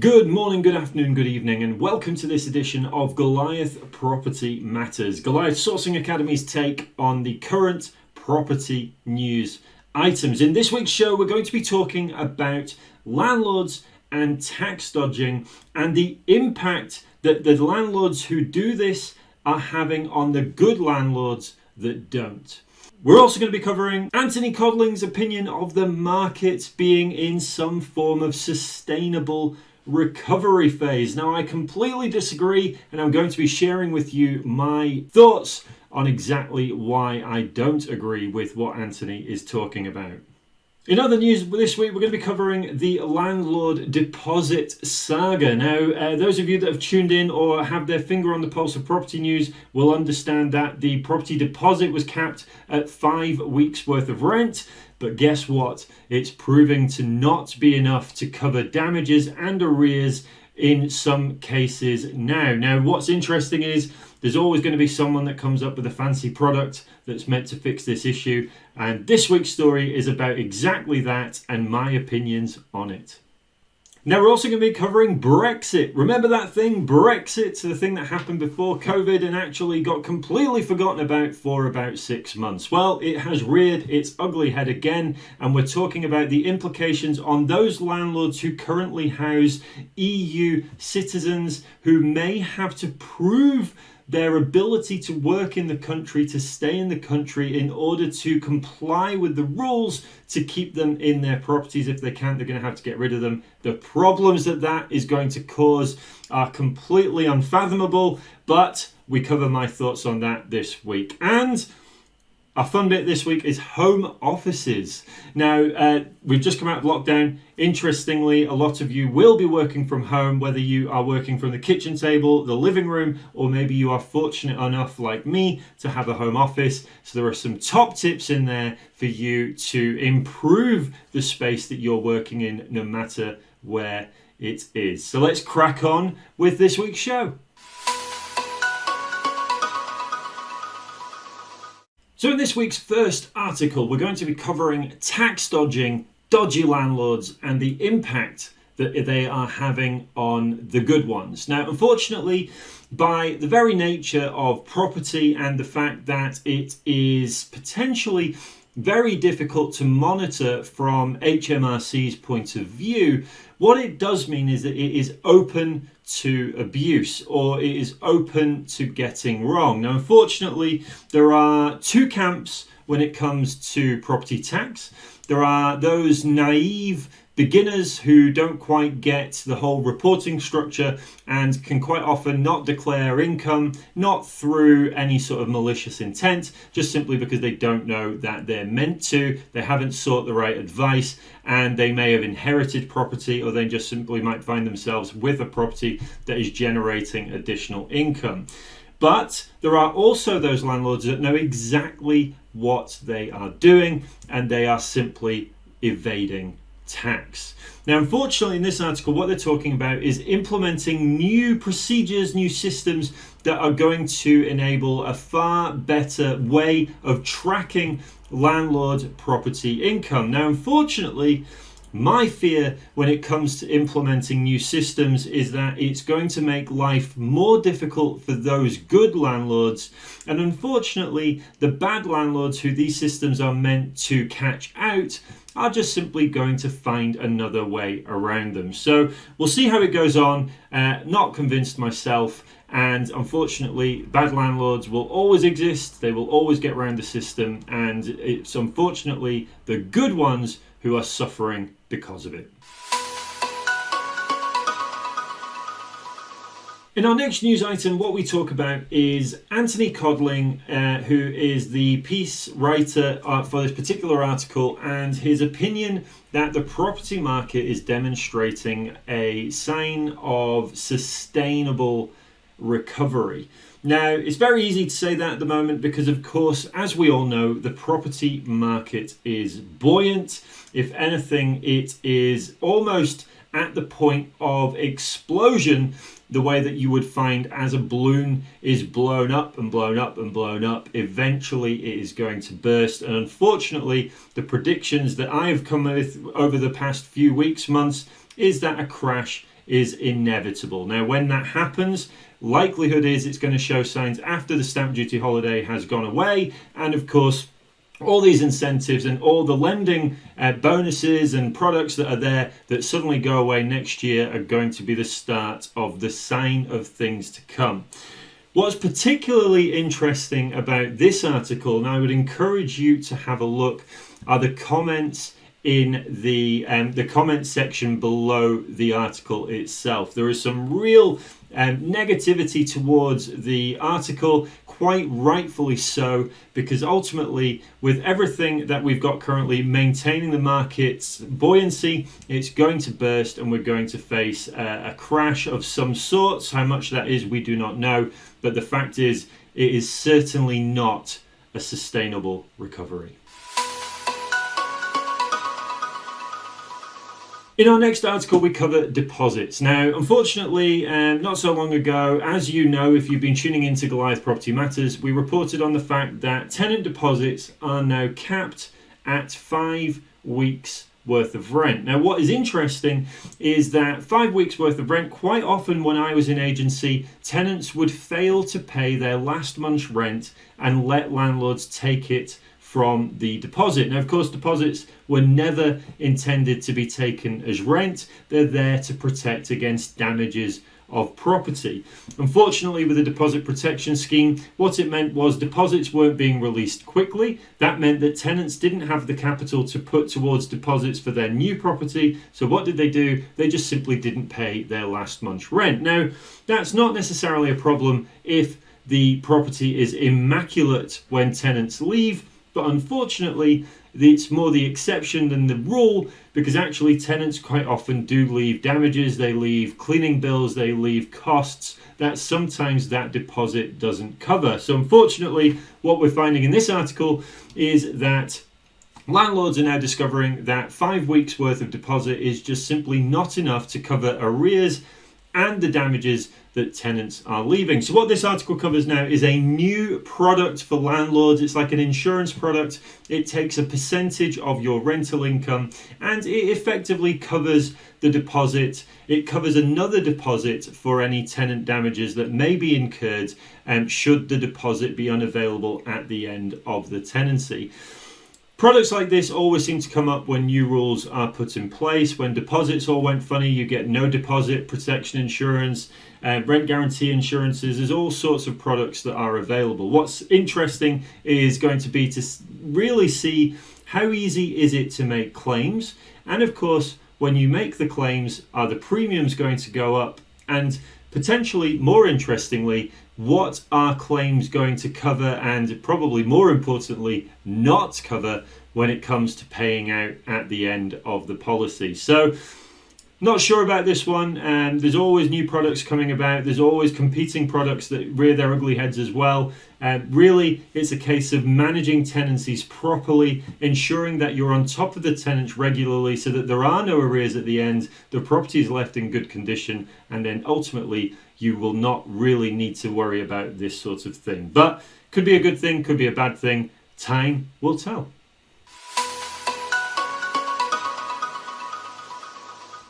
Good morning, good afternoon, good evening, and welcome to this edition of Goliath Property Matters, Goliath Sourcing Academy's take on the current property news items. In this week's show, we're going to be talking about landlords and tax dodging and the impact that the landlords who do this are having on the good landlords that don't. We're also going to be covering Anthony Codling's opinion of the market being in some form of sustainable recovery phase. Now, I completely disagree, and I'm going to be sharing with you my thoughts on exactly why I don't agree with what Anthony is talking about. In other news this week, we're going to be covering the landlord deposit saga. Now, uh, those of you that have tuned in or have their finger on the pulse of property news will understand that the property deposit was capped at five weeks' worth of rent. But guess what? It's proving to not be enough to cover damages and arrears in some cases now. Now, what's interesting is there's always going to be someone that comes up with a fancy product that's meant to fix this issue. And this week's story is about exactly that and my opinions on it. Now, we're also going to be covering Brexit. Remember that thing, Brexit, the thing that happened before COVID and actually got completely forgotten about for about six months? Well, it has reared its ugly head again, and we're talking about the implications on those landlords who currently house EU citizens who may have to prove their ability to work in the country, to stay in the country in order to comply with the rules to keep them in their properties. If they can't, they're going to have to get rid of them. The problems that that is going to cause are completely unfathomable, but we cover my thoughts on that this week. And our fun bit this week is home offices. Now, uh, we've just come out of lockdown. Interestingly, a lot of you will be working from home, whether you are working from the kitchen table, the living room, or maybe you are fortunate enough, like me, to have a home office. So, there are some top tips in there for you to improve the space that you're working in, no matter where it is. So, let's crack on with this week's show. So, in this week's first article, we're going to be covering tax dodging, dodgy landlords, and the impact that they are having on the good ones. Now, unfortunately, by the very nature of property and the fact that it is potentially very difficult to monitor from HMRC's point of view, what it does mean is that it is open to abuse or it is open to getting wrong. Now, unfortunately, there are two camps when it comes to property tax. There are those naive beginners who don't quite get the whole reporting structure and can quite often not declare income, not through any sort of malicious intent, just simply because they don't know that they're meant to, they haven't sought the right advice, and they may have inherited property or they just simply might find themselves with a property that is generating additional income. But there are also those landlords that know exactly what they are doing and they are simply evading tax. Now, unfortunately, in this article, what they're talking about is implementing new procedures, new systems that are going to enable a far better way of tracking landlord property income. Now, unfortunately, my fear when it comes to implementing new systems is that it's going to make life more difficult for those good landlords. And unfortunately, the bad landlords who these systems are meant to catch out are just simply going to find another way around them. So we'll see how it goes on. Uh, not convinced myself. And unfortunately, bad landlords will always exist. They will always get around the system. And it's unfortunately the good ones who are suffering because of it. In our next news item, what we talk about is Anthony Codling, uh, who is the piece writer uh, for this particular article, and his opinion that the property market is demonstrating a sign of sustainable recovery. Now, it's very easy to say that at the moment because, of course, as we all know, the property market is buoyant. If anything, it is almost at the point of explosion the way that you would find as a balloon is blown up and blown up and blown up, eventually it is going to burst. And unfortunately, the predictions that I have come with over the past few weeks, months, is that a crash is inevitable. Now, when that happens, likelihood is it's going to show signs after the stamp duty holiday has gone away, and of course, all these incentives and all the lending uh, bonuses and products that are there that suddenly go away next year are going to be the start of the sign of things to come. What's particularly interesting about this article, and I would encourage you to have a look, are the comments in the um, the comment section below the article itself. There is some real um, negativity towards the article, quite rightfully so, because ultimately, with everything that we've got currently, maintaining the market's buoyancy, it's going to burst and we're going to face a crash of some sorts. How much that is, we do not know, but the fact is, it is certainly not a sustainable recovery. In our next article, we cover deposits. Now, unfortunately, um, not so long ago, as you know, if you've been tuning into Goliath Property Matters, we reported on the fact that tenant deposits are now capped at five weeks worth of rent. Now, what is interesting is that five weeks worth of rent, quite often when I was in agency, tenants would fail to pay their last month's rent and let landlords take it from the deposit. Now, of course, deposits were never intended to be taken as rent, they're there to protect against damages of property. Unfortunately, with the deposit protection scheme, what it meant was deposits weren't being released quickly. That meant that tenants didn't have the capital to put towards deposits for their new property. So, what did they do? They just simply didn't pay their last month's rent. Now, that's not necessarily a problem if the property is immaculate when tenants leave but unfortunately, it's more the exception than the rule because actually tenants quite often do leave damages, they leave cleaning bills, they leave costs that sometimes that deposit doesn't cover. So unfortunately, what we're finding in this article is that Landlords are now discovering that five weeks worth of deposit is just simply not enough to cover arrears and the damages that tenants are leaving. So what this article covers now is a new product for landlords. It's like an insurance product. It takes a percentage of your rental income and it effectively covers the deposit. It covers another deposit for any tenant damages that may be incurred um, should the deposit be unavailable at the end of the tenancy. Products like this always seem to come up when new rules are put in place. When deposits all went funny, you get no deposit protection insurance, uh, rent guarantee insurances. There's all sorts of products that are available. What's interesting is going to be to really see how easy is it to make claims, and of course, when you make the claims, are the premiums going to go up? And potentially, more interestingly, what are claims going to cover and probably more importantly not cover when it comes to paying out at the end of the policy? So not sure about this one um, there's always new products coming about there's always competing products that rear their ugly heads as well um, really it's a case of managing tenancies properly ensuring that you're on top of the tenants regularly so that there are no arrears at the end the property is left in good condition and then ultimately you will not really need to worry about this sort of thing. But could be a good thing, could be a bad thing. Time will tell.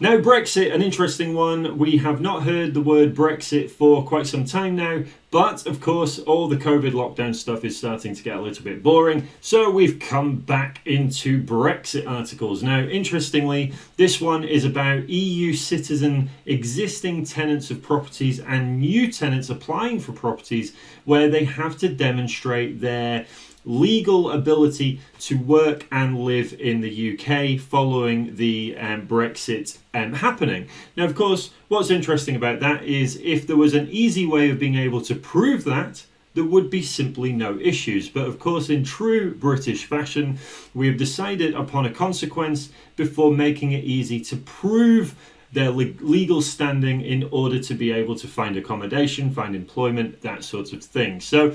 Now, Brexit, an interesting one. We have not heard the word Brexit for quite some time now, but of course, all the COVID lockdown stuff is starting to get a little bit boring. So we've come back into Brexit articles. Now, interestingly, this one is about EU citizen existing tenants of properties and new tenants applying for properties where they have to demonstrate their legal ability to work and live in the UK following the um, Brexit um, happening. Now, of course, what's interesting about that is if there was an easy way of being able to prove that, there would be simply no issues. But of course, in true British fashion, we have decided upon a consequence before making it easy to prove their legal standing in order to be able to find accommodation, find employment, that sort of thing. So,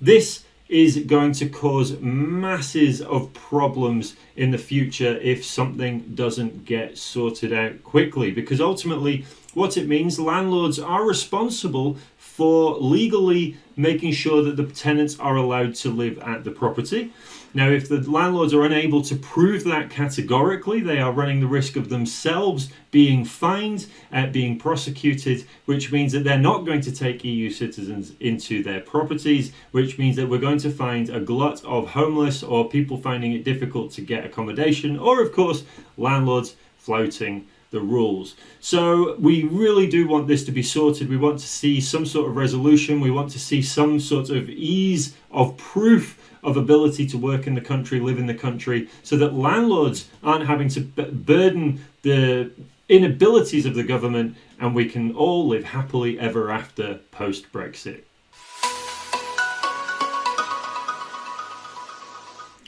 this is going to cause masses of problems in the future if something doesn't get sorted out quickly. Because ultimately, what it means, landlords are responsible for legally making sure that the tenants are allowed to live at the property. Now, if the landlords are unable to prove that categorically, they are running the risk of themselves being fined, uh, being prosecuted, which means that they're not going to take EU citizens into their properties, which means that we're going to find a glut of homeless or people finding it difficult to get accommodation, or of course, landlords floating the rules. So we really do want this to be sorted. We want to see some sort of resolution. We want to see some sort of ease of proof of ability to work in the country, live in the country, so that landlords aren't having to burden the inabilities of the government and we can all live happily ever after post Brexit.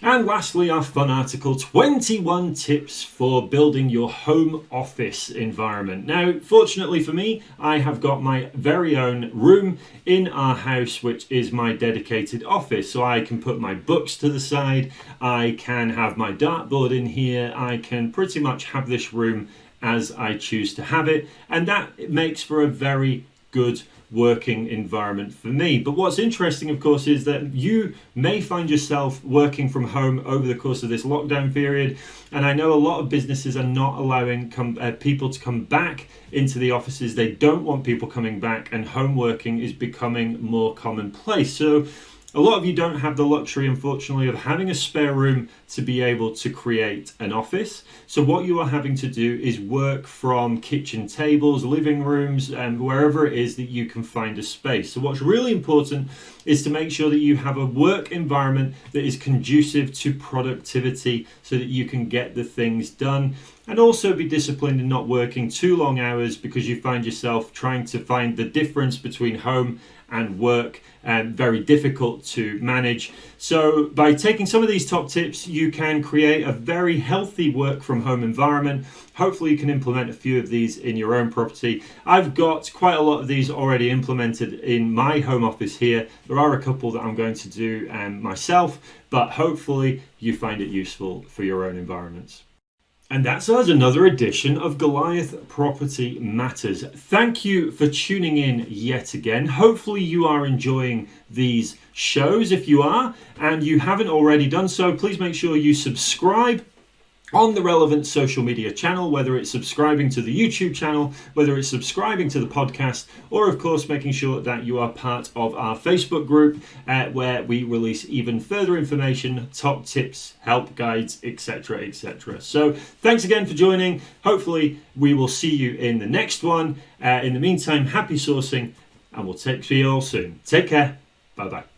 And lastly, our fun article 21 tips for building your home office environment. Now, fortunately for me, I have got my very own room in our house, which is my dedicated office. So I can put my books to the side, I can have my dartboard in here, I can pretty much have this room as I choose to have it, and that makes for a very good working environment for me. But what's interesting, of course, is that you may find yourself working from home over the course of this lockdown period. And I know a lot of businesses are not allowing uh, people to come back into the offices. They don't want people coming back, and home working is becoming more commonplace. So a lot of you don't have the luxury, unfortunately, of having a spare room to be able to create an office. So what you are having to do is work from kitchen tables, living rooms, and wherever it is that you can find a space. So what's really important is to make sure that you have a work environment that is conducive to productivity so that you can get the things done and also be disciplined in not working too long hours because you find yourself trying to find the difference between home and work and very difficult to manage. So by taking some of these top tips, you can create a very healthy work from home environment. Hopefully you can implement a few of these in your own property. I've got quite a lot of these already implemented in my home office here. There are a couple that I'm going to do um, myself, but hopefully you find it useful for your own environments. And that's us, another edition of Goliath Property Matters. Thank you for tuning in yet again. Hopefully, you are enjoying these shows. If you are, and you haven't already done so, please make sure you subscribe on the relevant social media channel, whether it's subscribing to the YouTube channel, whether it's subscribing to the podcast, or of course making sure that you are part of our Facebook group uh, where we release even further information, top tips, help guides, etc. etc. So thanks again for joining. Hopefully, we will see you in the next one. Uh, in the meantime, happy sourcing, and we'll take see you all soon. Take care. Bye bye.